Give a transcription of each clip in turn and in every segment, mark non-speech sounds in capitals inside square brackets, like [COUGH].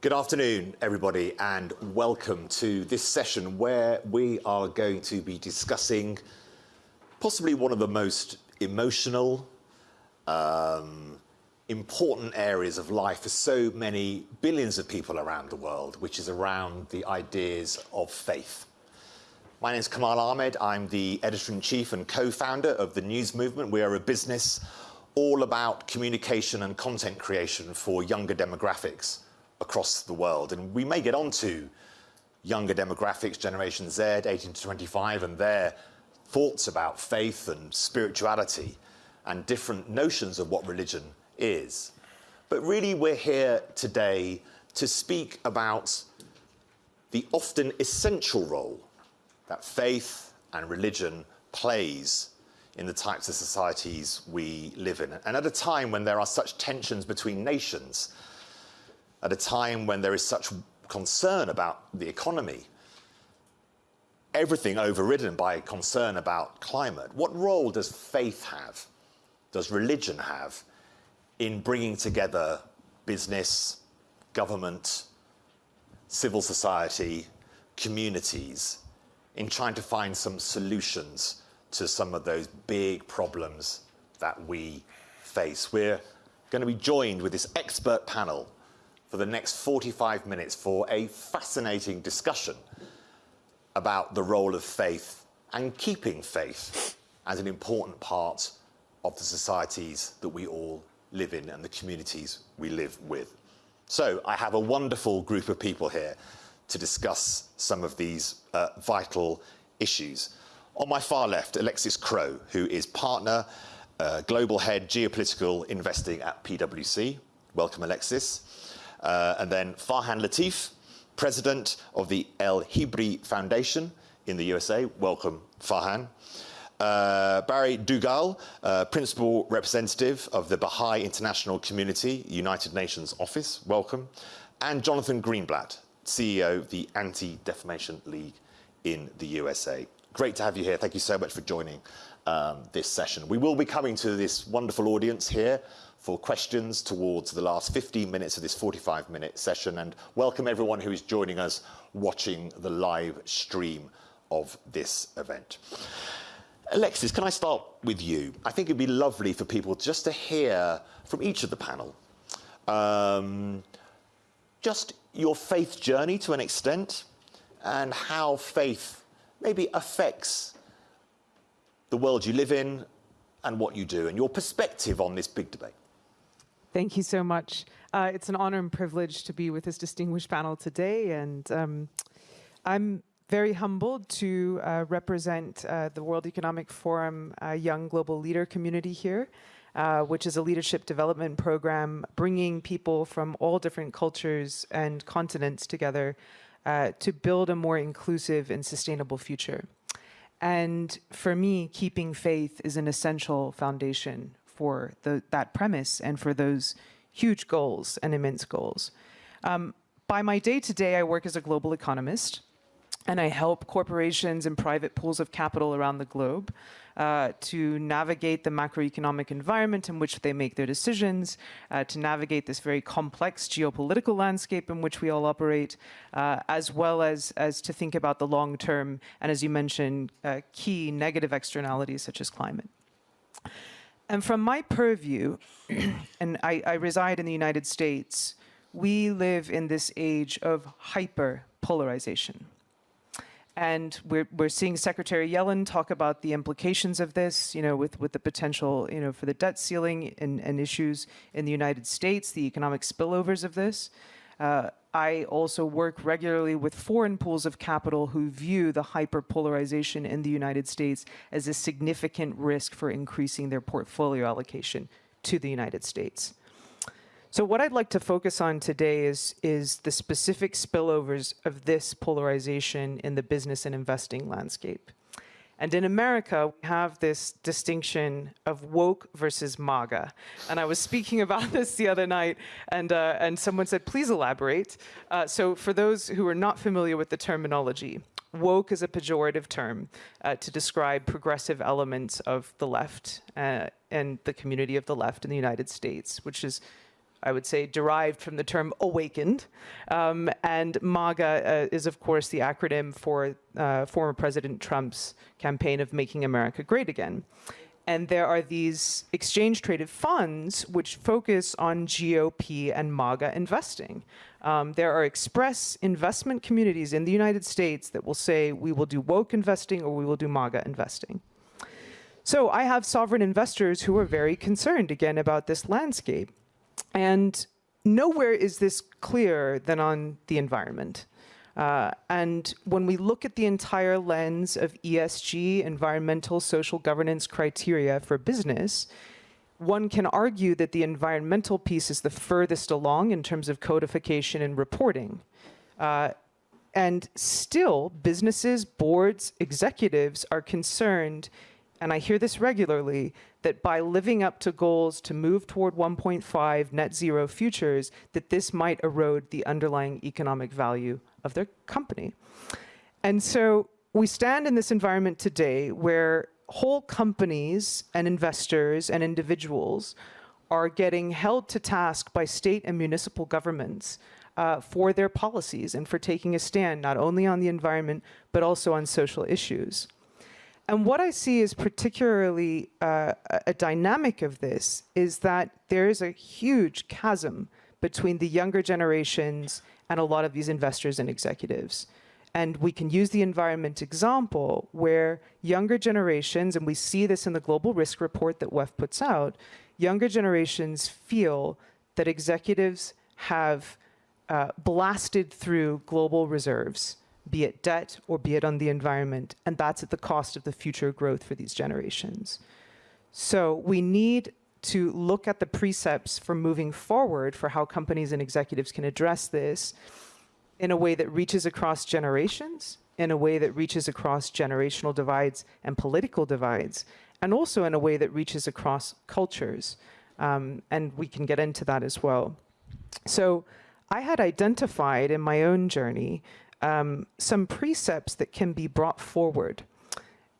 Good afternoon, everybody, and welcome to this session where we are going to be discussing possibly one of the most emotional, um, important areas of life for so many billions of people around the world, which is around the ideas of faith. My name is Kamal Ahmed. I'm the editor-in-chief and co-founder of the News Movement. We are a business all about communication and content creation for younger demographics across the world. And we may get on to younger demographics, Generation Z, 18 to 25, and their thoughts about faith and spirituality and different notions of what religion is. But really, we're here today to speak about the often essential role that faith and religion plays in the types of societies we live in. And at a time when there are such tensions between nations, at a time when there is such concern about the economy, everything overridden by concern about climate, what role does faith have, does religion have in bringing together business, government, civil society, communities, in trying to find some solutions to some of those big problems that we face. We're going to be joined with this expert panel for the next 45 minutes for a fascinating discussion about the role of faith and keeping faith as an important part of the societies that we all live in and the communities we live with. So I have a wonderful group of people here to discuss some of these uh, vital issues. On my far left, Alexis Crow, who is partner, uh, global head geopolitical investing at PwC. Welcome, Alexis. Uh, and then Farhan Latif, president of the El Hibri Foundation in the USA. Welcome, Farhan. Uh, Bani Dugal, uh, Principal Representative of the Baha'i International Community, United Nations Office. Welcome. And Jonathan Greenblatt, CEO of the Anti-Defamation League in the USA. Great to have you here. Thank you so much for joining um, this session. We will be coming to this wonderful audience here for questions towards the last 15 minutes of this 45 minute session and welcome everyone who is joining us watching the live stream of this event. Alexis, can I start with you? I think it'd be lovely for people just to hear from each of the panel um, just your faith journey to an extent and how faith maybe affects the world you live in and what you do and your perspective on this big debate. Thank you so much. Uh, it's an honor and privilege to be with this distinguished panel today, and um, I'm very humbled to uh, represent uh, the World Economic Forum uh, Young Global Leader community here, uh, which is a leadership development program bringing people from all different cultures and continents together uh, to build a more inclusive and sustainable future. And for me, keeping faith is an essential foundation for the, that premise and for those huge goals and immense goals. Um, by my day to day, I work as a global economist and I help corporations and private pools of capital around the globe uh, to navigate the macroeconomic environment in which they make their decisions, uh, to navigate this very complex geopolitical landscape in which we all operate, uh, as well as, as to think about the long term and, as you mentioned, uh, key negative externalities such as climate. And from my purview, [CLEARS THROAT] and I, I, reside in the United States, we live in this age of hyper polarization. And we're, we're seeing Secretary Yellen talk about the implications of this, you know, with, with the potential, you know, for the debt ceiling and, and issues in the United States, the economic spillovers of this. Uh, I also work regularly with foreign pools of capital who view the hyperpolarization in the United States as a significant risk for increasing their portfolio allocation to the United States. So what I'd like to focus on today is, is the specific spillovers of this polarization in the business and investing landscape. And in America, we have this distinction of woke versus MAGA. And I was speaking [LAUGHS] about this the other night, and, uh, and someone said, please elaborate. Uh, so for those who are not familiar with the terminology, woke is a pejorative term uh, to describe progressive elements of the left uh, and the community of the left in the United States, which is I would say, derived from the term awakened. Um, and MAGA uh, is, of course, the acronym for uh, former President Trump's campaign of making America great again. And there are these exchange traded funds which focus on GOP and MAGA investing. Um, there are express investment communities in the United States that will say we will do woke investing or we will do MAGA investing. So I have sovereign investors who are very concerned again about this landscape. And nowhere is this clearer than on the environment. Uh, and when we look at the entire lens of ESG, environmental social governance criteria for business, one can argue that the environmental piece is the furthest along in terms of codification and reporting. Uh, and still, businesses, boards, executives are concerned, and I hear this regularly, that by living up to goals to move toward 1.5 net zero futures, that this might erode the underlying economic value of their company. And so we stand in this environment today where whole companies and investors and individuals are getting held to task by state and municipal governments uh, for their policies and for taking a stand not only on the environment but also on social issues. And what I see is particularly uh, a dynamic of this is that there is a huge chasm between the younger generations and a lot of these investors and executives. And we can use the environment example where younger generations, and we see this in the global risk report that WEF puts out, younger generations feel that executives have uh, blasted through global reserves, be it debt or be it on the environment, and that's at the cost of the future growth for these generations. So we need to look at the precepts for moving forward for how companies and executives can address this in a way that reaches across generations, in a way that reaches across generational divides and political divides, and also in a way that reaches across cultures. Um, and we can get into that as well. So I had identified in my own journey um, some precepts that can be brought forward.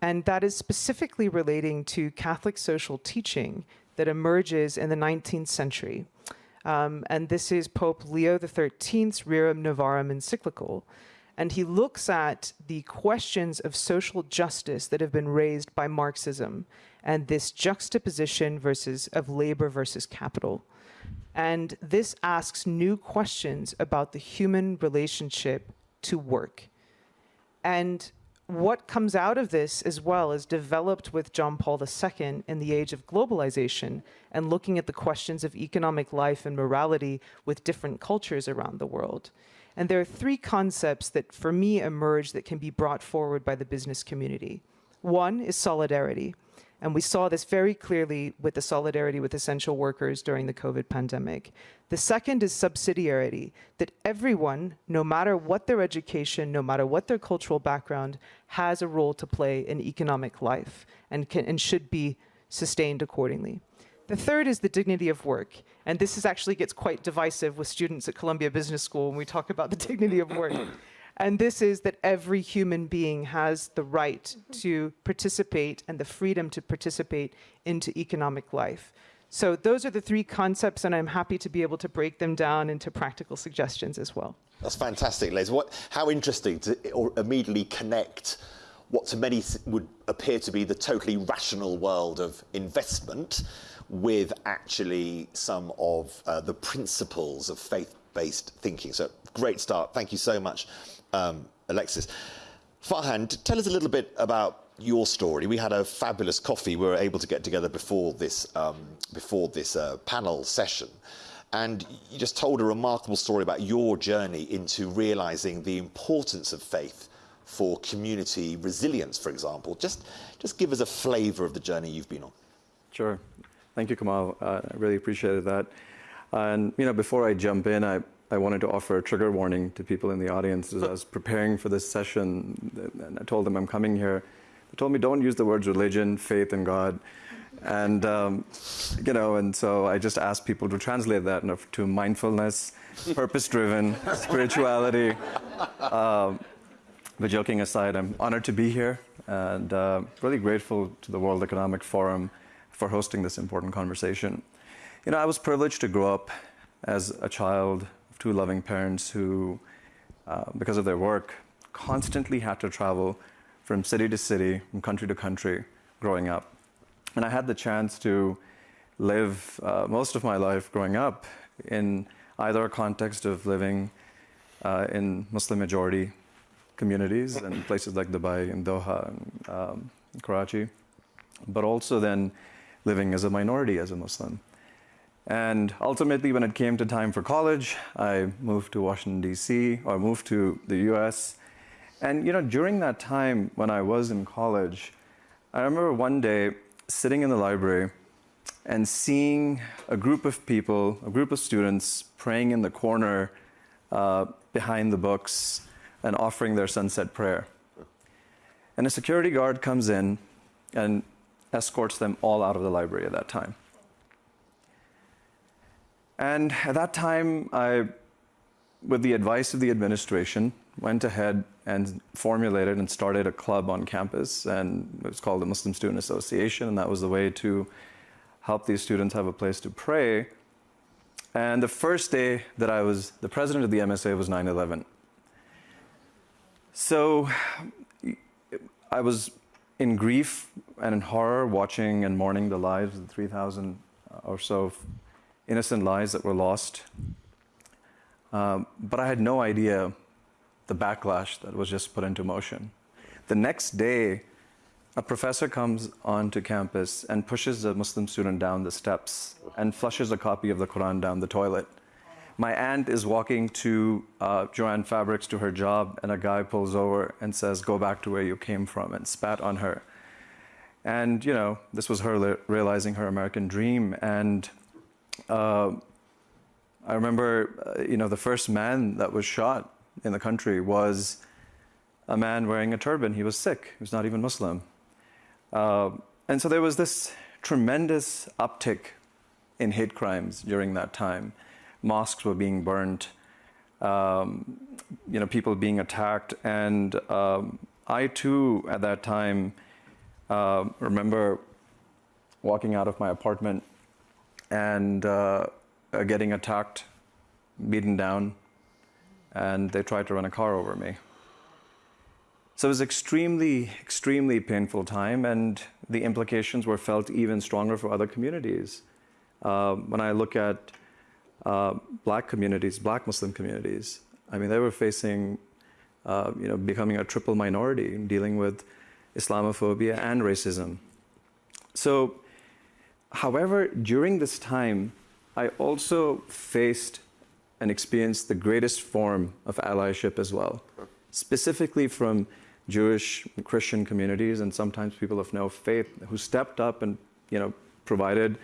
And that is specifically relating to Catholic social teaching that emerges in the 19th century. Um, and this is Pope Leo XIII's Rerum Novarum encyclical. And he looks at the questions of social justice that have been raised by Marxism and this juxtaposition versus of labor versus capital. And this asks new questions about the human relationship to work. And what comes out of this as well is developed with John Paul II in the age of globalization and looking at the questions of economic life and morality with different cultures around the world. And there are three concepts that for me emerge that can be brought forward by the business community. One is solidarity. And we saw this very clearly with the solidarity with essential workers during the COVID pandemic. The second is subsidiarity, that everyone, no matter what their education, no matter what their cultural background, has a role to play in economic life and, can, and should be sustained accordingly. The third is the dignity of work. And this is actually gets quite divisive with students at Columbia Business School when we talk about the dignity of work. [CLEARS THROAT] And this is that every human being has the right to participate and the freedom to participate into economic life. So those are the three concepts, and I'm happy to be able to break them down into practical suggestions as well. That's fantastic, Les. What, how interesting to immediately connect what to many would appear to be the totally rational world of investment with actually some of uh, the principles of faith-based thinking. So great start. Thank you so much um, Alexis. Farhan, tell us a little bit about your story. We had a fabulous coffee. We were able to get together before this, um, before this uh, panel session. And you just told a remarkable story about your journey into realizing the importance of faith for community resilience, for example. Just, just give us a flavor of the journey you've been on. Sure. Thank you, Kamal. Uh, I really appreciated that. And, you know, before I jump in, I, I wanted to offer a trigger warning to people in the audience as I was preparing for this session. And I told them I'm coming here. They told me don't use the words religion, faith, and God. And, um, you know, and so I just asked people to translate that to mindfulness, purpose driven, [LAUGHS] spirituality. Um, but joking aside, I'm honored to be here and uh, really grateful to the World Economic Forum for hosting this important conversation. You know, I was privileged to grow up as a child two loving parents who, uh, because of their work, constantly had to travel from city to city, from country to country growing up. And I had the chance to live uh, most of my life growing up in either a context of living uh, in Muslim majority communities and places like Dubai and Doha and um, Karachi, but also then living as a minority as a Muslim. And ultimately, when it came to time for college, I moved to Washington, D.C., or moved to the U.S. And, you know, during that time when I was in college, I remember one day sitting in the library and seeing a group of people, a group of students praying in the corner uh, behind the books and offering their sunset prayer. And a security guard comes in and escorts them all out of the library at that time. And at that time, I, with the advice of the administration, went ahead and formulated and started a club on campus, and it was called the Muslim Student Association, and that was the way to help these students have a place to pray. And the first day that I was the president of the MSA was 9 11. So I was in grief and in horror watching and mourning the lives of the 3,000 or so innocent lives that were lost. Um, but I had no idea the backlash that was just put into motion. The next day, a professor comes onto campus and pushes a Muslim student down the steps and flushes a copy of the Quran down the toilet. My aunt is walking to uh, Joann Fabrics to her job, and a guy pulls over and says, Go back to where you came from, and spat on her. And, you know, this was her realizing her American dream. And uh, I remember, uh, you know, the first man that was shot in the country was a man wearing a turban. He was Sikh. he was not even Muslim. Uh, and so there was this tremendous uptick in hate crimes during that time. Mosques were being burnt, um, you know, people being attacked. And um, I too, at that time, uh, remember walking out of my apartment and uh, getting attacked, beaten down, and they tried to run a car over me. So it was extremely, extremely painful time, and the implications were felt even stronger for other communities. Uh, when I look at uh, black communities, black Muslim communities, I mean, they were facing, uh, you know, becoming a triple minority, dealing with Islamophobia and racism. So, however, during this time, I also faced and experienced the greatest form of allyship as well, specifically from Jewish, Christian communities, and sometimes people of no faith who stepped up and you know provided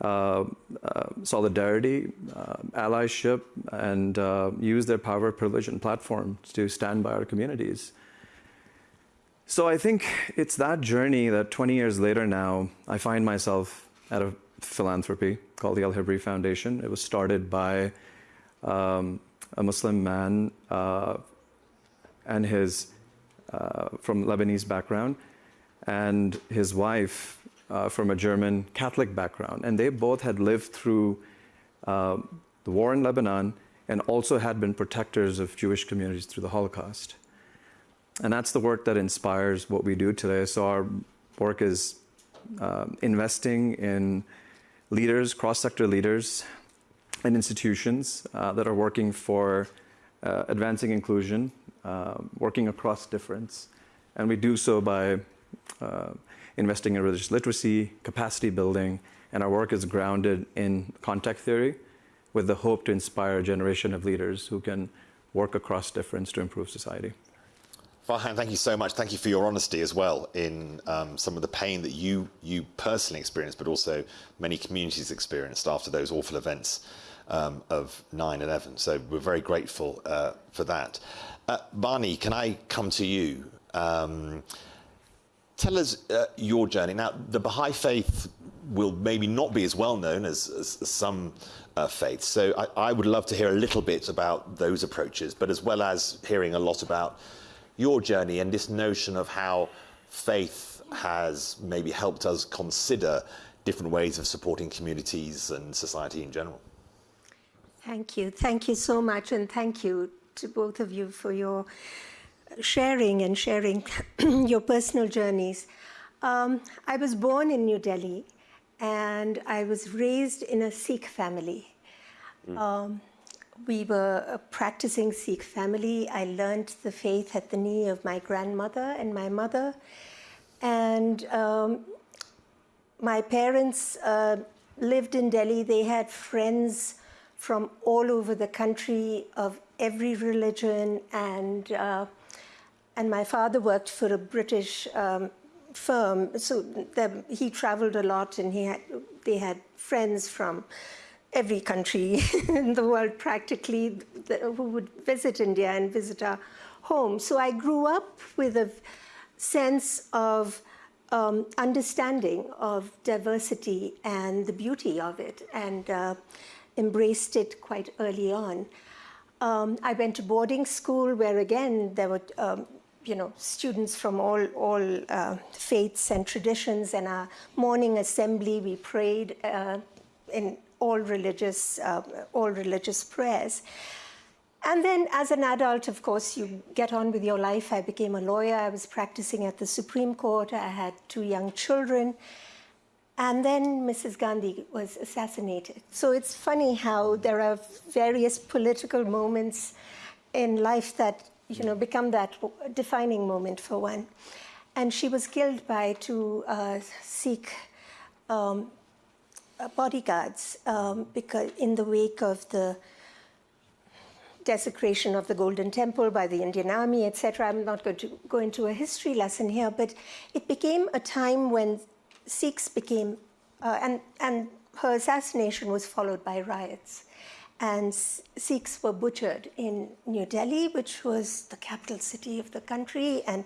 uh, uh, solidarity, uh, allyship, and uh, used their power, privilege, and platform to stand by our communities. So I think it's that journey that 20 years later now, I find myself at a philanthropy called the El Hibri Foundation. It was started by um, a Muslim man uh, and his uh, from Lebanese background, and his wife uh, from a German Catholic background. And they both had lived through uh, the war in Lebanon and also had been protectors of Jewish communities through the Holocaust. And that's the work that inspires what we do today. So our work is uh, investing in leaders, cross-sector leaders, and institutions uh, that are working for uh, advancing inclusion uh, working across difference. And we do so by uh, investing in religious literacy, capacity building, and our work is grounded in contact theory with the hope to inspire a generation of leaders who can work across difference to improve society. Farhan, thank you so much. Thank you for your honesty as well in um, some of the pain that you you personally experienced, but also many communities experienced after those awful events um, of 9/11. So we're very grateful uh, for that. Uh, Barney, can I come to you? Um, tell us uh, your journey. Now, the Baha'i faith will maybe not be as well known as, as, some uh, faiths. So I, I, would love to hear a little bit about those approaches, but as well as hearing a lot about your journey and this notion of how faith has maybe helped us consider different ways of supporting communities and society in general. Thank you. Thank you so much. And thank you to both of you for your sharing and sharing [CLEARS THROAT] your personal journeys. Um, I was born in New Delhi and I was raised in a Sikh family. Mm. Um, we were a practicing Sikh family. I learned the faith at the knee of my grandmother and my mother. And um, my parents uh, lived in Delhi. They had friends from all over the country of every religion. And, uh, and my father worked for a British um, firm. So the, he traveled a lot and he had, they had friends from every country [LAUGHS] in the world practically who would visit India and visit our home. So I grew up with a sense of um, understanding of diversity and the beauty of it and uh, embraced it quite early on. Um, I went to boarding school where again there were um, you know, students from all, all uh, faiths and traditions and our morning assembly we prayed uh, in all religious, uh, all religious prayers. And then as an adult, of course, you get on with your life. I became a lawyer. I was practicing at the Supreme Court. I had two young children. And then Mrs. Gandhi was assassinated. So it's funny how there are various political moments in life that you know become that defining moment for one. And she was killed by two uh, Sikh um, bodyguards um, because in the wake of the desecration of the Golden Temple by the Indian Army, etc. I'm not going to go into a history lesson here, but it became a time when Sikhs became, uh, and, and her assassination was followed by riots. And Sikhs were butchered in New Delhi, which was the capital city of the country. And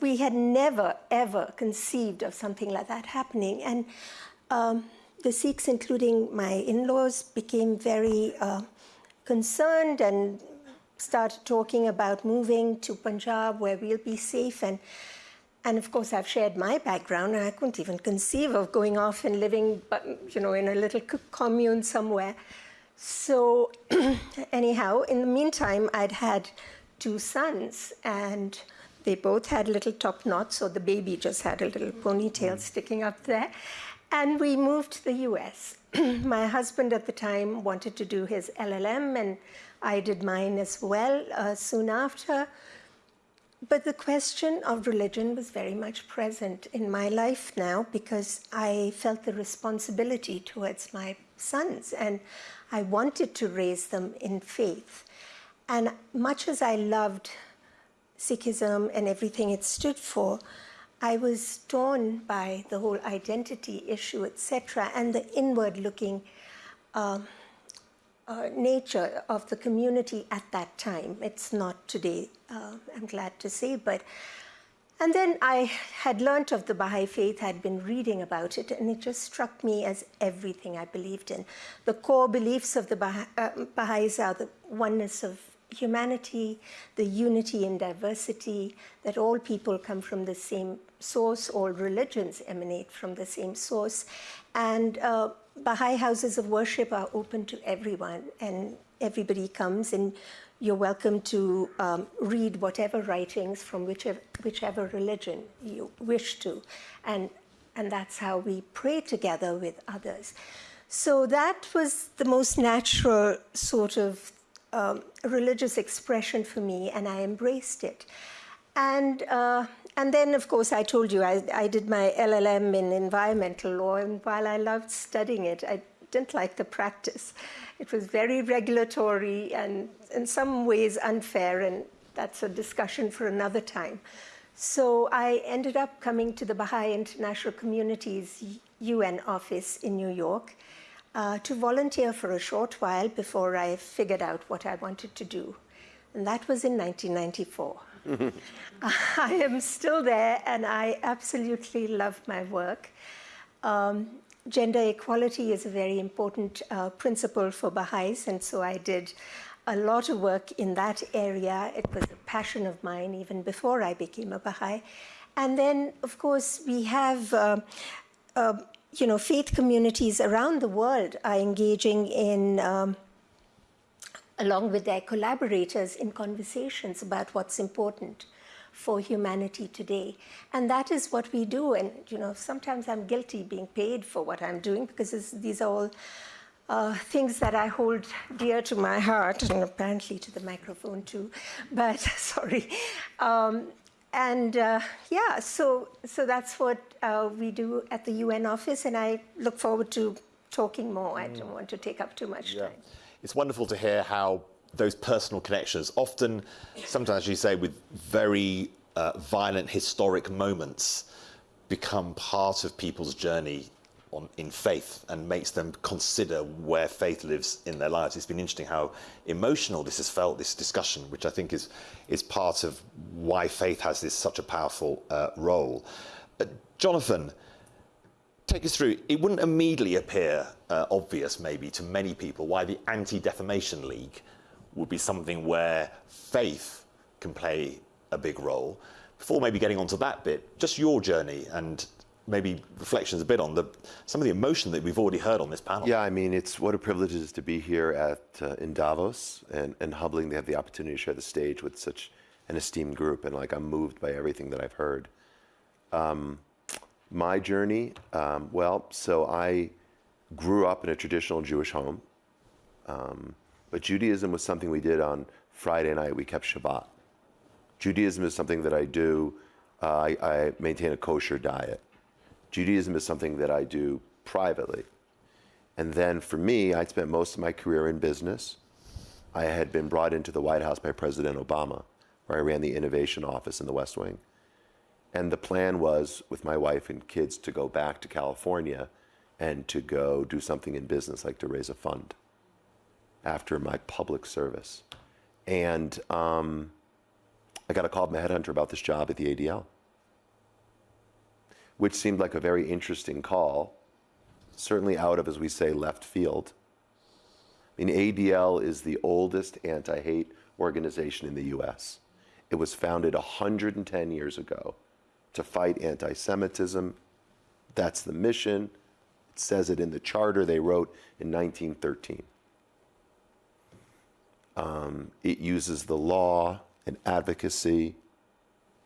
we had never, ever conceived of something like that happening. And um, the Sikhs, including my in-laws, became very uh, concerned and started talking about moving to Punjab where we'll be safe. And, and of course, I've shared my background, and I couldn't even conceive of going off and living, you know, in a little commune somewhere. So [CLEARS THROAT] anyhow, in the meantime, I'd had two sons, and they both had little top knots, so the baby just had a little ponytail sticking up there. And we moved to the US. [CLEARS THROAT] My husband at the time wanted to do his LLM, and I did mine as well uh, soon after. But the question of religion was very much present in my life now because I felt the responsibility towards my sons and I wanted to raise them in faith. And much as I loved Sikhism and everything it stood for, I was torn by the whole identity issue, etc., and the inward-looking uh, uh, nature of the community at that time. It's not today, uh, I'm glad to say, but and then I had learnt of the Baha'i faith, had been reading about it, and it just struck me as everything I believed in. The core beliefs of the Baha uh, Baha'is are the oneness of humanity, the unity in diversity, that all people come from the same source, all religions emanate from the same source. And uh, Baha'i houses of worship are open to everyone, and everybody comes, and you're welcome to um, read whatever writings from whichever, whichever religion you wish to. And, and that's how we pray together with others. So that was the most natural sort of um, religious expression for me, and I embraced it. And, uh, and then, of course, I told you I, I did my LLM in environmental law, and while I loved studying it, I didn't like the practice. It was very regulatory and in some ways unfair, and that's a discussion for another time. So I ended up coming to the Baha'i International Community's UN office in New York, uh, to volunteer for a short while before I figured out what I wanted to do. And that was in 1994. [LAUGHS] I am still there and I absolutely love my work. Um, gender equality is a very important uh, principle for Baha'is, and so I did a lot of work in that area. It was a passion of mine even before I became a Baha'i. And then, of course, we have uh, uh, you know, faith communities around the world are engaging in um, along with their collaborators in conversations about what's important for humanity today. And that is what we do. And, you know, sometimes I'm guilty being paid for what I'm doing because these are all uh, things that I hold dear to my heart, and apparently to the microphone too. But [LAUGHS] sorry. Um, and uh, yeah, so so that's what uh, we do at the UN office, and I look forward to talking more. Mm. I don't want to take up too much yeah. time. It's wonderful to hear how those personal connections, often, sometimes you say, with very uh, violent historic moments, become part of people's journey on, in faith and makes them consider where faith lives in their lives. It's been interesting how emotional this has felt, this discussion, which I think is, is part of why faith has this such a powerful uh, role. Uh, Jonathan, take us through. It wouldn't immediately appear uh, obvious, maybe, to many people why the Anti Defamation League would be something where faith can play a big role. Before maybe getting onto that bit, just your journey and maybe reflections a bit on the, some of the emotion that we've already heard on this panel. Yeah, I mean, it's what a privilege it is to be here at uh, in Davos and, and humbling to have the opportunity to share the stage with such an esteemed group. And like, I'm moved by everything that I've heard. Um, my journey, um, well, so I grew up in a traditional Jewish home. Um, but Judaism was something we did on Friday night. We kept Shabbat. Judaism is something that I do. Uh, I, I maintain a kosher diet. Judaism is something that I do privately. And then for me, I spent most of my career in business. I had been brought into the White House by President Obama, where I ran the innovation office in the West Wing. And the plan was, with my wife and kids, to go back to California and to go do something in business, like to raise a fund after my public service. And um, I got a call from a headhunter about this job at the ADL which seemed like a very interesting call, certainly out of, as we say, left field. I mean, ADL is the oldest anti hate organization in the US. It was founded 110 years ago to fight anti Semitism. That's the mission. It says it in the charter they wrote in 1913. Um, it uses the law and advocacy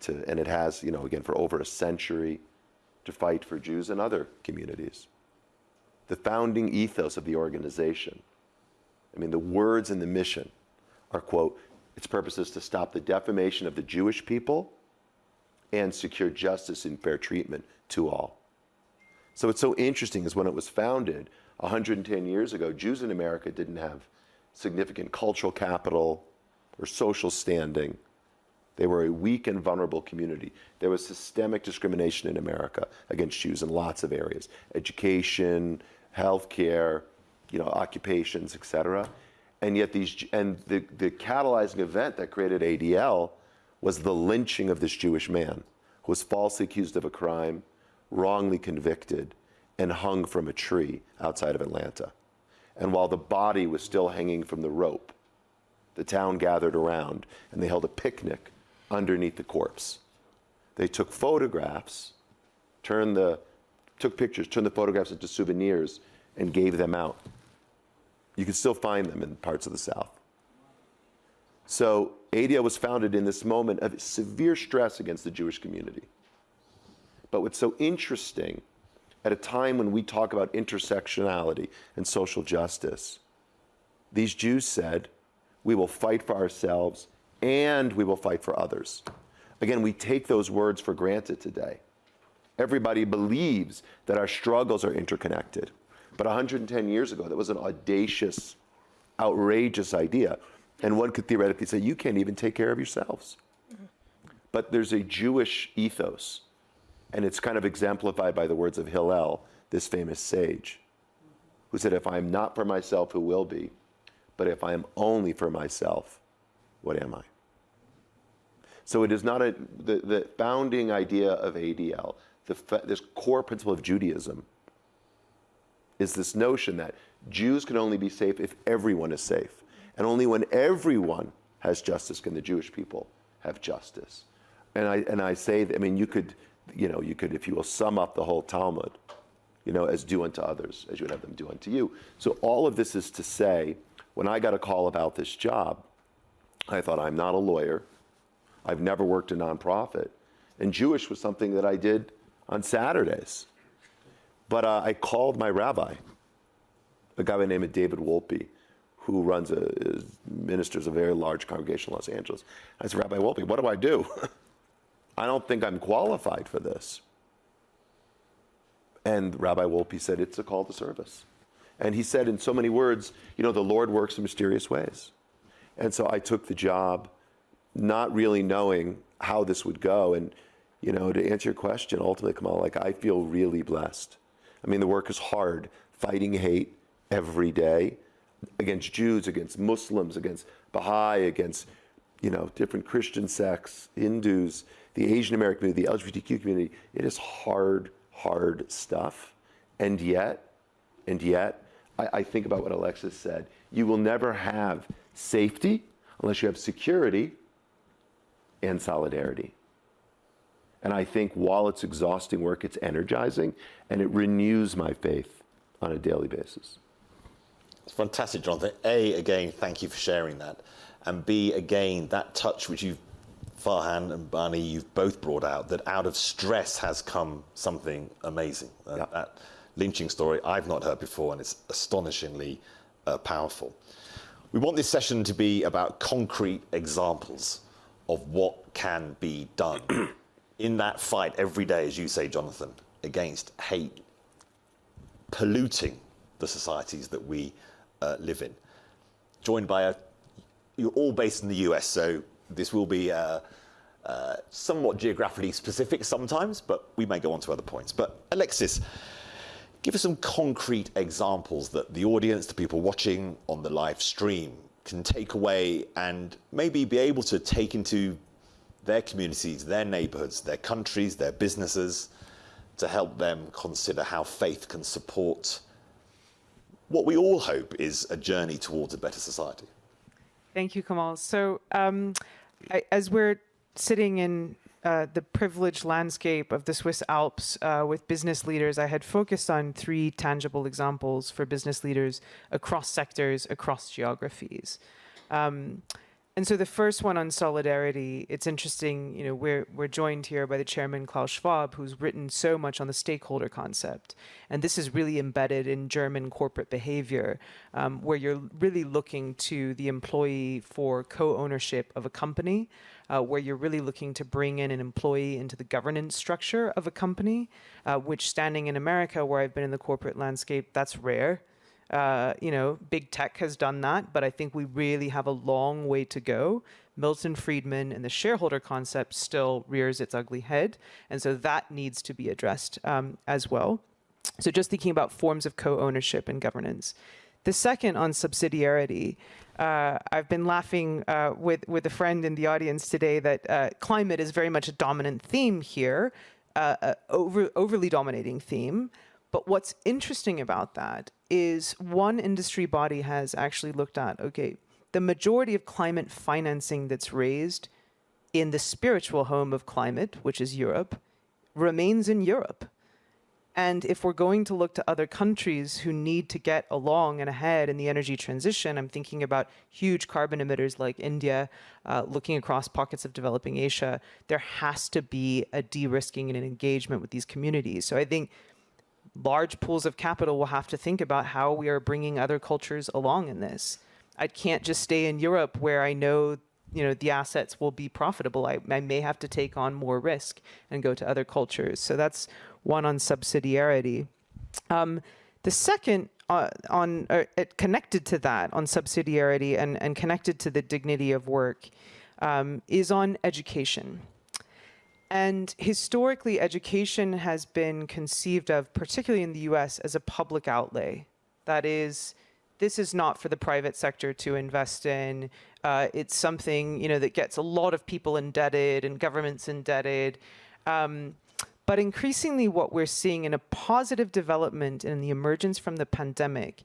to, and it has, you know, again, for over a century, to fight for Jews and other communities. The founding ethos of the organization, I mean, the words in the mission are, quote, its purpose is to stop the defamation of the Jewish people and secure justice and fair treatment to all. So it's so interesting is when it was founded 110 years ago, Jews in America didn't have significant cultural capital or social standing they were a weak and vulnerable community. There was systemic discrimination in America against Jews in lots of areas education, healthcare, you know, occupations, etc. And yet, these, and the, the catalyzing event that created ADL was the lynching of this Jewish man who was falsely accused of a crime, wrongly convicted, and hung from a tree outside of Atlanta. And while the body was still hanging from the rope, the town gathered around and they held a picnic underneath the corpse. They took photographs, turned the, took pictures, turned the photographs into souvenirs, and gave them out. You can still find them in parts of the South. So ADL was founded in this moment of severe stress against the Jewish community. But what's so interesting, at a time when we talk about intersectionality and social justice, these Jews said, we will fight for ourselves and we will fight for others. Again, we take those words for granted today. Everybody believes that our struggles are interconnected. But 110 years ago, that was an audacious, outrageous idea. And one could theoretically say, you can't even take care of yourselves. But there's a Jewish ethos, and it's kind of exemplified by the words of Hillel, this famous sage, who said, If I am not for myself, who will be? But if I am only for myself, what am I? So it is not a, the, the founding idea of ADL, the, this core principle of Judaism, is this notion that Jews can only be safe if everyone is safe. And only when everyone has justice can the Jewish people have justice. And I, and I say, that, I mean, you could, you know, you could, if you will, sum up the whole Talmud, you know, as do unto others, as you would have them do unto you. So all of this is to say, when I got a call about this job, I thought, I'm not a lawyer. I've never worked a nonprofit. And Jewish was something that I did on Saturdays. But uh, I called my rabbi, a guy by the name of David Wolpe, who runs a, is, ministers a very large congregation in Los Angeles. I said, Rabbi Wolpe, what do I do? [LAUGHS] I don't think I'm qualified for this. And Rabbi Wolpe said, It's a call to service. And he said in so many words, You know, the Lord works in mysterious ways. And so I took the job, not really knowing how this would go. And, you know, to answer your question, ultimately, Kamal, like I feel really blessed. I mean, the work is hard, fighting hate every day against Jews, against Muslims, against Baha'i, against, you know, different Christian sects, Hindus, the Asian American community, the LGBTQ community. It is hard, hard stuff. And yet, and yet, I, I think about what Alexis said. You will never have safety unless you have security and solidarity. And I think while it's exhausting work, it's energizing and it renews my faith on a daily basis. It's fantastic, Jonathan. A, again, thank you for sharing that. And B, again, that touch which you've, Farhan and Barney, you've both brought out, that out of stress has come something amazing. Yeah. That lynching story I've not heard before, and it's astonishingly uh, powerful. We want this session to be about concrete examples of what can be done [CLEARS THROAT] in that fight every day, as you say, Jonathan, against hate, polluting the societies that we uh, live in. Joined by a, you're all based in the US, so this will be uh, uh, somewhat geographically specific sometimes, but we may go on to other points. But Alexis, give us some concrete examples that the audience, the people watching on the live stream, can take away and maybe be able to take into their communities, their neighborhoods, their countries, their businesses, to help them consider how faith can support what we all hope is a journey towards a better society. Thank you, Kamal. So, um, I, as we're sitting in uh, the privileged landscape of the Swiss Alps uh, with business leaders, I had focused on three tangible examples for business leaders across sectors, across geographies. Um, and so the first one on solidarity, it's interesting, you know, we're, we're joined here by the chairman Klaus Schwab, who's written so much on the stakeholder concept. And this is really embedded in German corporate behavior, um, where you're really looking to the employee for co-ownership of a company, uh, where you're really looking to bring in an employee into the governance structure of a company, uh, which standing in America, where I've been in the corporate landscape, that's rare. Uh, you know, big tech has done that, but I think we really have a long way to go. Milton Friedman and the shareholder concept still rears its ugly head, and so that needs to be addressed um, as well. So, just thinking about forms of co-ownership and governance. The second on subsidiarity, uh, I've been laughing uh, with with a friend in the audience today that uh, climate is very much a dominant theme here, uh, uh, over overly dominating theme. But what's interesting about that is one industry body has actually looked at okay, the majority of climate financing that's raised in the spiritual home of climate, which is Europe, remains in Europe. And if we're going to look to other countries who need to get along and ahead in the energy transition, I'm thinking about huge carbon emitters like India, uh, looking across pockets of developing Asia, there has to be a de risking and an engagement with these communities. So I think large pools of capital will have to think about how we are bringing other cultures along in this. I can't just stay in Europe where I know you know the assets will be profitable. I, I may have to take on more risk and go to other cultures. So that's one on subsidiarity. Um, the second uh, on uh, connected to that on subsidiarity and, and connected to the dignity of work um, is on education. And historically, education has been conceived of, particularly in the US, as a public outlay. That is, this is not for the private sector to invest in. Uh, it's something you know that gets a lot of people indebted and governments indebted. Um, but increasingly, what we're seeing in a positive development in the emergence from the pandemic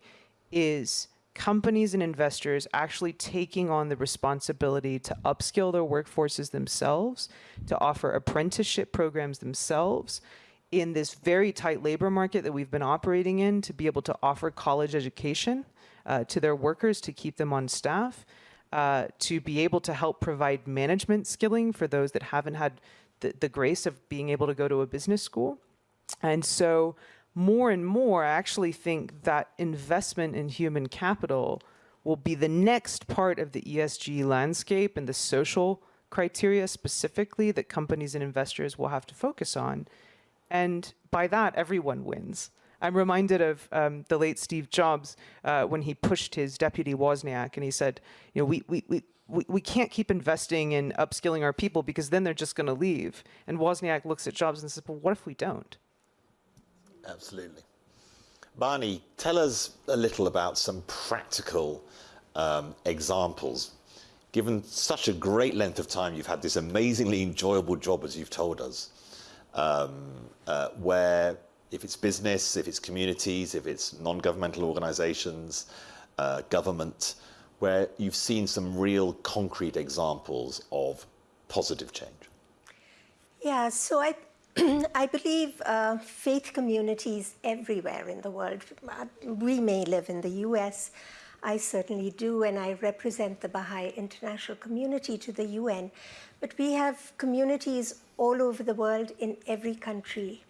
is companies and investors actually taking on the responsibility to upskill their workforces themselves, to offer apprenticeship programs themselves in this very tight labor market that we've been operating in, to be able to offer college education uh, to their workers to keep them on staff, uh, to be able to help provide management skilling for those that haven't had the, the grace of being able to go to a business school. And so, more and more, I actually think that investment in human capital will be the next part of the ESG landscape and the social criteria specifically that companies and investors will have to focus on. And by that, everyone wins. I'm reminded of um, the late Steve Jobs uh, when he pushed his deputy Wozniak and he said, you know, we, we, we, we, we can't keep investing in upskilling our people because then they're just going to leave. And Wozniak looks at Jobs and says, well, what if we don't? Absolutely. Bani, tell us a little about some practical um, examples. Given such a great length of time, you've had this amazingly enjoyable job, as you've told us, um, uh, where if it's business, if it's communities, if it's non governmental organizations, uh, government, where you've seen some real concrete examples of positive change? Yeah, so I, [CLEARS THROAT] I believe uh, faith communities everywhere in the world. We may live in the US, I certainly do, and I represent the Baha'i international community to the UN. But we have communities all over the world in every country,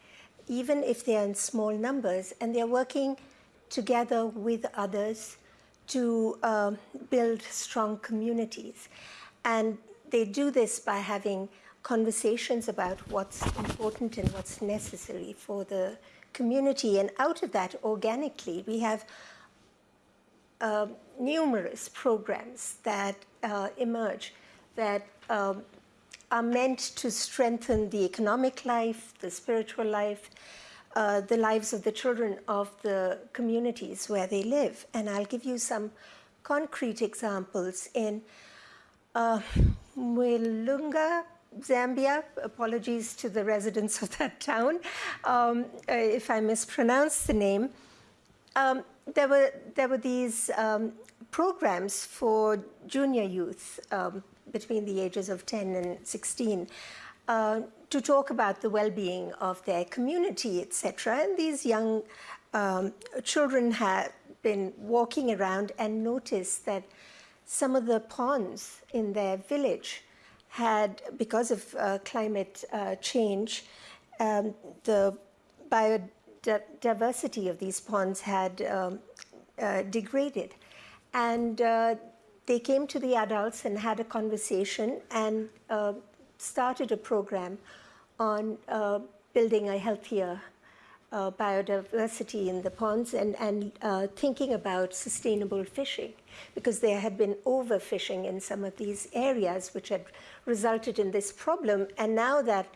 even if they are in small numbers, and they're working together with others to uh, build strong communities. And they do this by having conversations about what's important and what's necessary for the community. And out of that, organically, we have uh, numerous programs that uh, emerge that um, are meant to strengthen the economic life, the spiritual life, uh, the lives of the children of the communities where they live. And I'll give you some concrete examples in uh, Mwilunga, Zambia. Apologies to the residents of that town um, uh, if I mispronounce the name. Um, there were there were these um, programs for junior youth um, between the ages of 10 and 16 uh, to talk about the well-being of their community, etc. And these young um, children had been walking around and noticed that some of the ponds in their village had, because of uh, climate uh, change, um, the biodiversity of these ponds had um, uh, degraded. And uh, they came to the adults and had a conversation and uh, started a program on uh, building a healthier uh, biodiversity in the ponds and, and uh, thinking about sustainable fishing because there had been overfishing in some of these areas which had resulted in this problem. And now that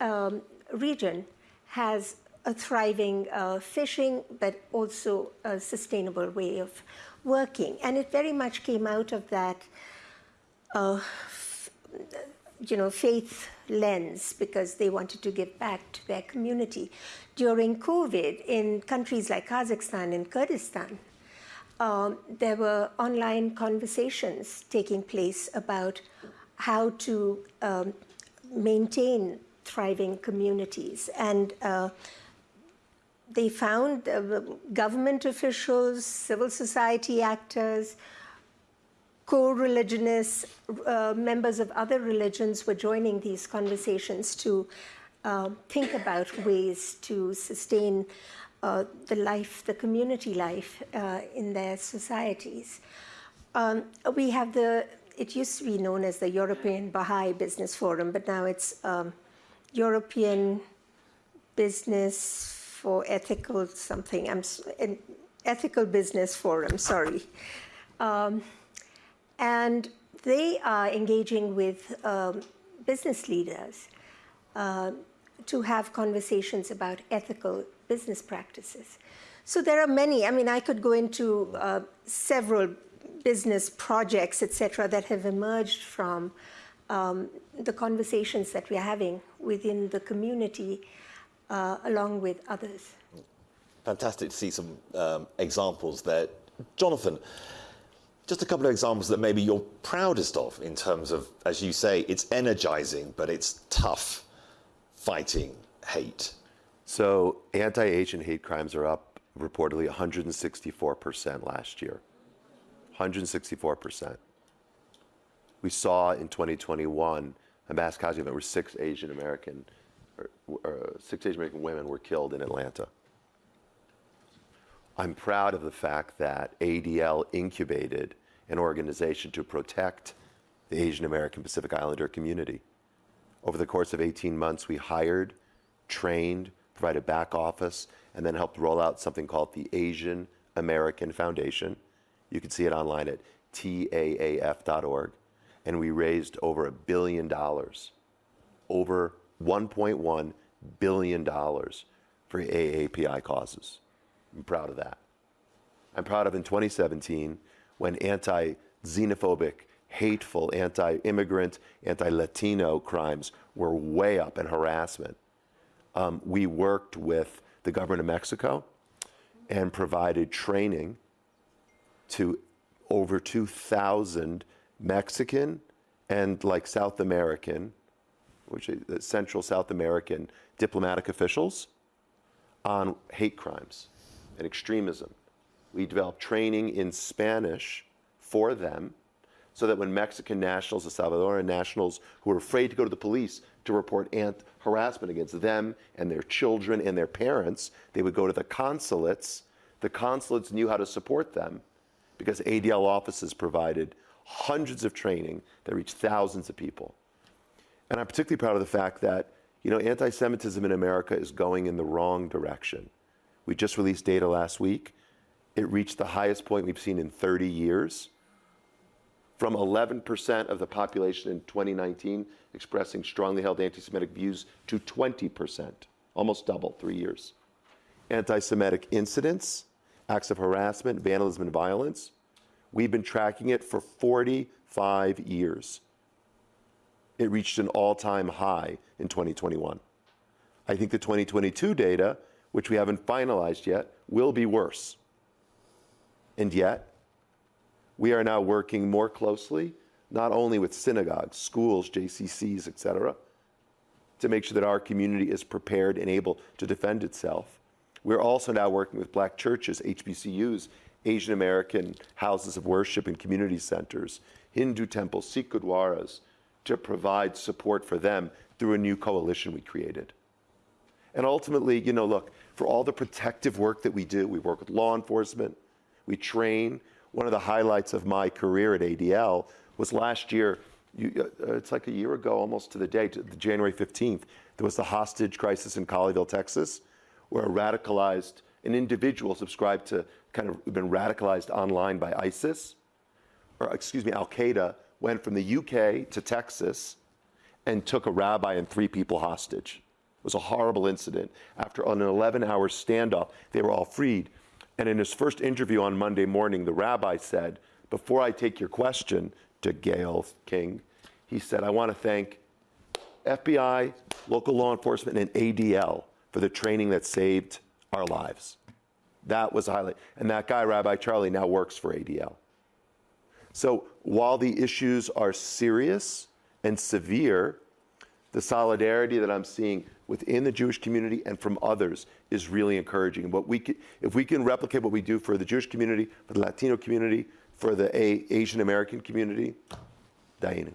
um, region has a thriving uh, fishing, but also a sustainable way of working. And it very much came out of that, uh, you know, faith lens because they wanted to give back to their community. During COVID, in countries like Kazakhstan and Kurdistan, um, there were online conversations taking place about how to um, maintain thriving communities. And uh, they found uh, government officials, civil society actors, co-religionists, uh, members of other religions were joining these conversations to uh, think about ways to sustain uh, the life, the community life uh, in their societies. Um, we have the, it used to be known as the European Baha'i Business Forum, but now it's um, European Business for ethical something, I'm ethical business forum, sorry. Um, and they are engaging with um, business leaders uh, to have conversations about ethical business practices. So there are many, I mean, I could go into uh, several business projects, etc., that have emerged from um, the conversations that we're having within the community uh, along with others. Fantastic to see some um, examples there. Jonathan, just a couple of examples that maybe you're proudest of in terms of, as you say, it's energizing, but it's tough fighting hate. So anti-Asian hate crimes are up reportedly 164% last year. 164%. We saw in 2021 a mass casualty event where six Asian American, or, or Uh, six Asian American women were killed in Atlanta. I'm proud of the fact that ADL incubated an organization to protect the Asian American Pacific Islander community. Over the course of 18 months, we hired, trained, provided back office, and then helped roll out something called the Asian American Foundation. You can see it online at taaf.org. And we raised over a billion dollars, over $1.1 billion for AAPI causes. I'm proud of that. I'm proud of in 2017 when anti xenophobic, hateful, anti immigrant, anti Latino crimes were way up in harassment. Um, we worked with the government of Mexico and provided training to over 2,000 Mexican and like South American, which is uh, Central South American diplomatic officials on hate crimes and extremism. We developed training in Spanish for them so that when Mexican nationals, the Salvadoran nationals who were afraid to go to the police to report harassment against them and their children and their parents, they would go to the consulates. The consulates knew how to support them because ADL offices provided hundreds of training that reached thousands of people. And I'm particularly proud of the fact that, you know, anti-Semitism in America is going in the wrong direction. We just released data last week. It reached the highest point we've seen in 30 years from 11% of the population in 2019 expressing strongly held anti Semitic views to 20%, almost double, three years. Anti Semitic incidents, acts of harassment, vandalism, and violence, we've been tracking it for 45 years. It reached an all time high in 2021. I think the 2022 data, which we haven't finalized yet, will be worse. And yet, we are now working more closely, not only with synagogues, schools, JCCs, et cetera, to make sure that our community is prepared and able to defend itself. We're also now working with black churches, HBCUs, Asian American houses of worship and community centers, Hindu temples, Sikh gurdwaras, to provide support for them through a new coalition we created. And ultimately, you know, look, for all the protective work that we do, we work with law enforcement, we train, one of the highlights of my career at ADL was last year. You, uh, it's like a year ago, almost to the day, to the January 15th. There was the hostage crisis in Colleyville, Texas, where a radicalized, an individual subscribed to kind of been radicalized online by ISIS, or excuse me, Al Qaeda, went from the UK to Texas and took a rabbi and three people hostage. It was a horrible incident. After an 11 hour standoff, they were all freed. And in his first interview on Monday morning, the rabbi said, Before I take your question to Gayle King, he said, I want to thank FBI, local law enforcement, and ADL for the training that saved our lives. That was a highlight. And that guy, Rabbi Charlie, now works for ADL. So while the issues are serious and severe, the solidarity that I'm seeing within the Jewish community and from others is really encouraging. What we can, if we can replicate what we do for the Jewish community, for the Latino community, for the A- Asian American community, Dayenu.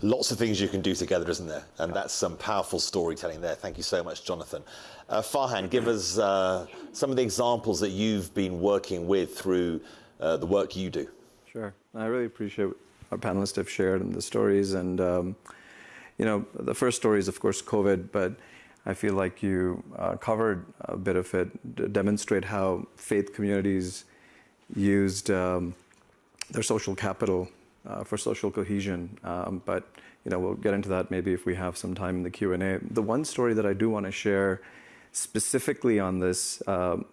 Lots of things you can do together, isn't there? And that's some powerful storytelling there. Thank you so much, Jonathan. Uh, Farhan, give us uh, some of the examples that you've been working with through uh, the work you do. Sure. I really appreciate what our panelists have shared and the stories. And um, you know, the first story is, of course, COVID, but I feel like you uh, covered a bit of it, to demonstrate how faith communities used um, their social capital uh, for social cohesion. Um, but you know, we'll get into that maybe if we have some time in the Q&A. The one story that I do want to share specifically on this um,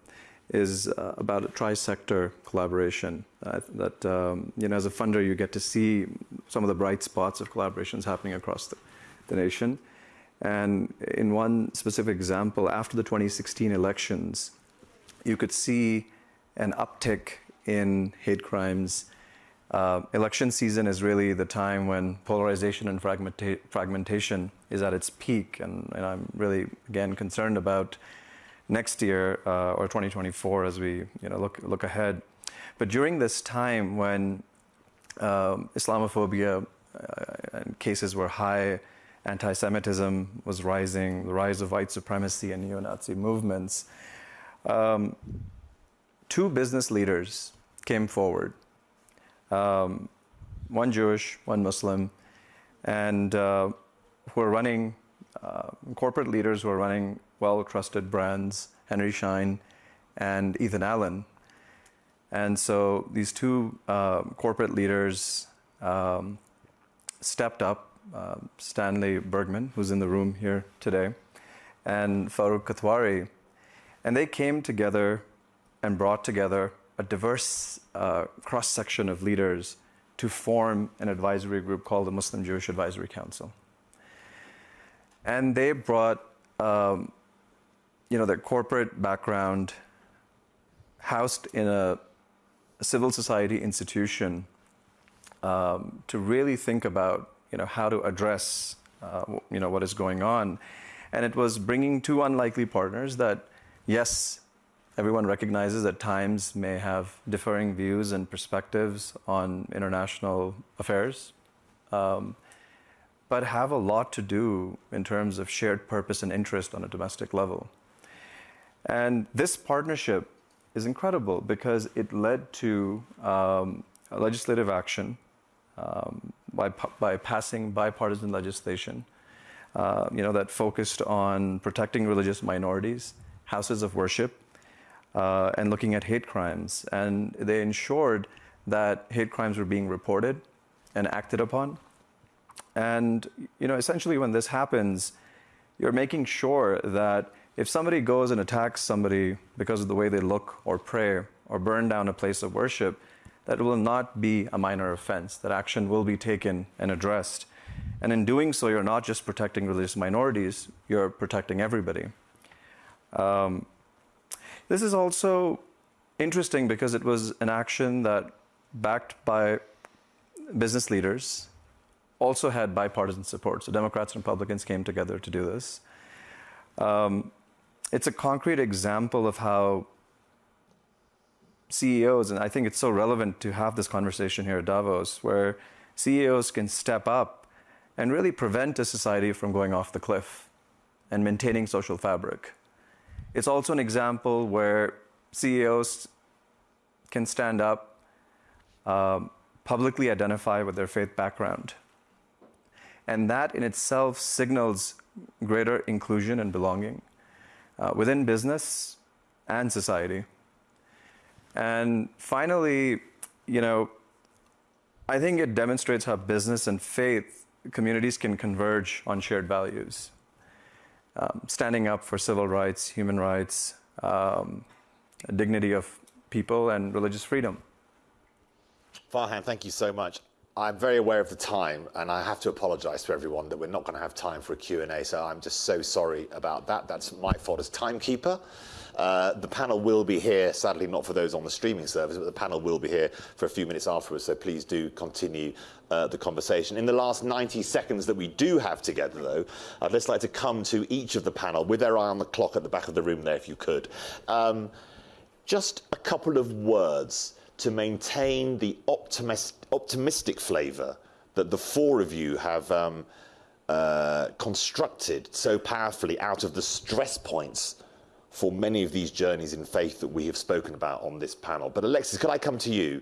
is uh, about a tri-sector collaboration. Uh, that um, you know, as a funder, you get to see some of the bright spots of collaborations happening across the the nation. And in one specific example, after the 2016 elections, you could see an uptick in hate crimes. Uh, election season is really the time when polarization and fragmenta- fragmentation is at its peak. And, and, I'm really, again, concerned about next year uh, or 2024 as we you know, look, look ahead. But during this time when um, Islamophobia uh, cases were high, anti Semitism was rising, the rise of white supremacy and neo Nazi movements, um, two business leaders came forward um, one Jewish, one Muslim, and uh, who are running uh, corporate leaders who are running well trusted brands, Henry Schein and Ethan Allen. And so these two uh, corporate leaders um, stepped up uh, Stanley Bergman, who's in the room here today, and Farooq Kathwari. And they came together and brought together a diverse uh, cross section of leaders to form an advisory group called the Muslim Jewish Advisory Council. And they brought, um, you know, their corporate background, housed in a, civil society institution, um, to really think about, you know, how to address, uh, you know, what is going on. And it was bringing two unlikely partners that, yes, everyone recognizes that times may have differing views and perspectives on international affairs, um, but have a lot to do in terms of shared purpose and interest on a domestic level. And this partnership is incredible because it led to um, legislative action um, by, by passing bipartisan legislation. Uh, you know, that focused on protecting religious minorities, houses of worship, uh, and looking at hate crimes. And they ensured that hate crimes were being reported and acted upon. And you know, essentially, when this happens, you're making sure that if somebody goes and attacks somebody because of the way they look or pray or burn down a place of worship, that will not be a minor offense, that action will be taken and addressed. And in doing so, you're not just protecting religious minorities, you're protecting everybody. Um, this is also interesting because it was an action that, backed by business leaders, also had bipartisan support. So Democrats and Republicans came together to do this. Um, it's a concrete example of how CEOs, and I think it's so relevant to have this conversation here at Davos, where CEOs can step up and really prevent a society from going off the cliff and maintaining social fabric. It's also an example where CEOs can stand up, um, publicly identify with their faith background. And that in itself signals greater inclusion and belonging uh, within business and society. And finally, you know, I think it demonstrates how business and faith communities can converge on shared values um, standing up for civil rights, human rights, um, dignity of people, and religious freedom. Farhan, thank you so much. I'm very aware of the time, and I have to apologise to everyone that we're not going to have time for a Q&A, so I'm just so sorry about that. That's my fault as timekeeper. Uh, the panel will be here, sadly not for those on the streaming service, but the panel will be here for a few minutes afterwards, so please do continue uh, the conversation. In the last 90 seconds that we do have together, though, I'd just like to come to each of the panel with their eye on the clock at the back of the room there, if you could. Um, just a couple of words to maintain the optimist, optimistic flavour that the four of you have um, uh, constructed so powerfully out of the stress points for many of these journeys in faith that we have spoken about on this panel. But Alexis, could I come to you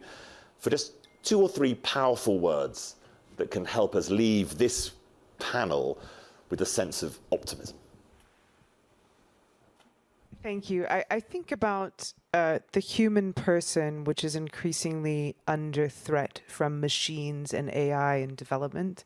for just two or three powerful words that can help us leave this panel with a sense of optimism? Thank you. I, I think about uh, the human person, which is increasingly under threat from machines and AI and development.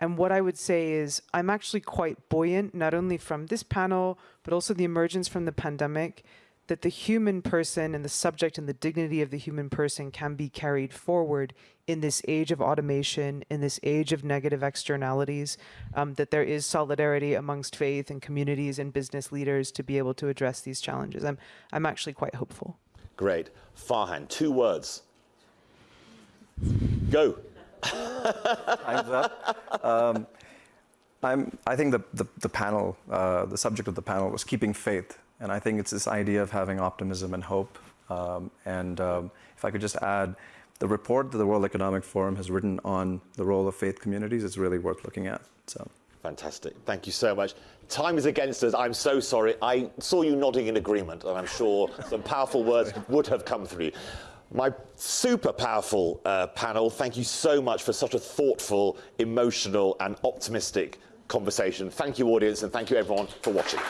And what I would say is I'm actually quite buoyant, not only from this panel, but also the emergence from the pandemic, that the human person and the subject and the dignity of the human person can be carried forward in this age of automation, in this age of negative externalities, um, that there is solidarity amongst faith and communities and business leaders to be able to address these challenges. I'm, I'm actually quite hopeful. Great. Farhan, two words. Go. Time's up. Um, I'm, I think the, the, the panel, uh, the subject of the panel was keeping faith. And I think it's this idea of having optimism and hope Um, and um, if I could just add, the report that the World Economic Forum has written on the role of faith communities is really worth looking at. So. Fantastic. Thank you so much. Time is against us. I'm so sorry. I saw you nodding in agreement, and I'm sure some powerful words would have come through. My super powerful uh, panel, thank you so much for such a thoughtful, emotional, and optimistic conversation. Thank you, audience, and thank you, everyone, for watching.